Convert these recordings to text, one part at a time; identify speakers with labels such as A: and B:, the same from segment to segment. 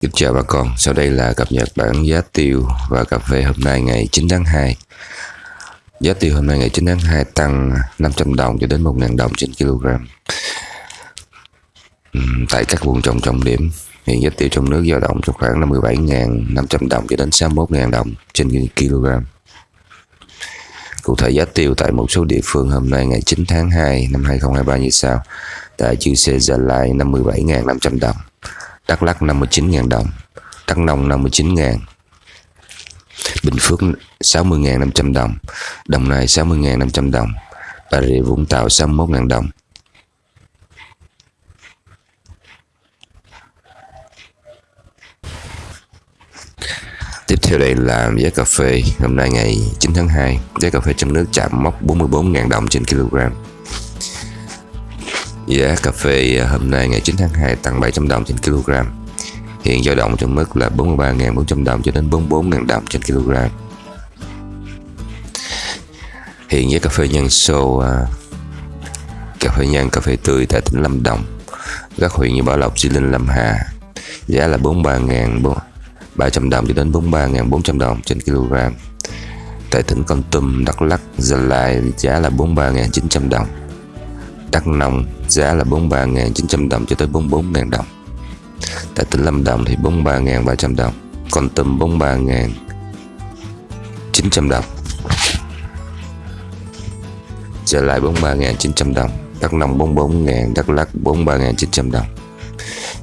A: Kính chào bà con, sau đây là cập nhật bản giá tiêu và cà phê hôm nay ngày 9 tháng 2 Giá tiêu hôm nay ngày 9 tháng 2 tăng 500 đồng cho đến 1.000 đồng trên kg. Tại các vùng trồng trọng điểm, hiện giá tiêu trong nước dao động trong khoảng 57.500 đồng cho đến 61.000 đồng trên kg. Cụ thể giá tiêu tại một số địa phương hôm nay ngày 9 tháng 2 năm 2023 như sau. Tại chư Sê Gia Lai 57.500 đồng. Đắk Lắk 59.000 đồng, Đắk Nông 59.000 Bình Phước 60.500 đồng Đồng Nai 60.500 đồng, Bà Rịa Vũng Tàu 61.000 đồng. Tiếp theo đây là giá cà phê. Hôm nay ngày 9 tháng 2 Giá cà phê trong nước chạm mốc 44.000 đồng trên kg Giá cà phê à, hôm nay ngày 9 tháng 2 tăng 700 đồng trên kg. Hiện dao động trong mức là 43.400 đồng cho đến 44.000 đồng trên kg. Hiện giá cà phê nhân sô à, Cà phê nhân, cà phê tươi tại tỉnh Lâm Đồng Các huyện như Bảo Lộc, Di Linh, Lâm Hà. Giá là 43.300 đồng cho đến 43.400 đồng trên kg. Tại tỉnh Con Tum, Đắk Lắk, Gia Lai giá là 43.900 đồng. Đắk Nông, giá là 43.900 đồng cho tới 44.000 đồng. Tại tỉnh Lâm Đồng thì 43.300 đồng Con Tum 43.900 đồng. Trở lại 43.900 đồng, Đắk Nông 44.000 Đắk Lắk 43.900 đồng.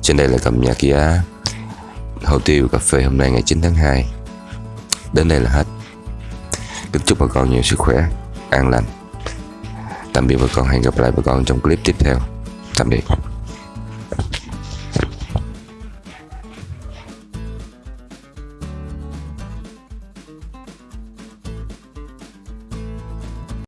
A: Trên đây là cập nhật giá hồ tiêu cà phê hôm nay ngày 9 tháng 2 Đến đây là hết. Kính chúc bà con nhiều sức khỏe, An lành. Tạm biệt bà con hẹn gặp lại bà con trong clip tiếp theo. Tạm biệt.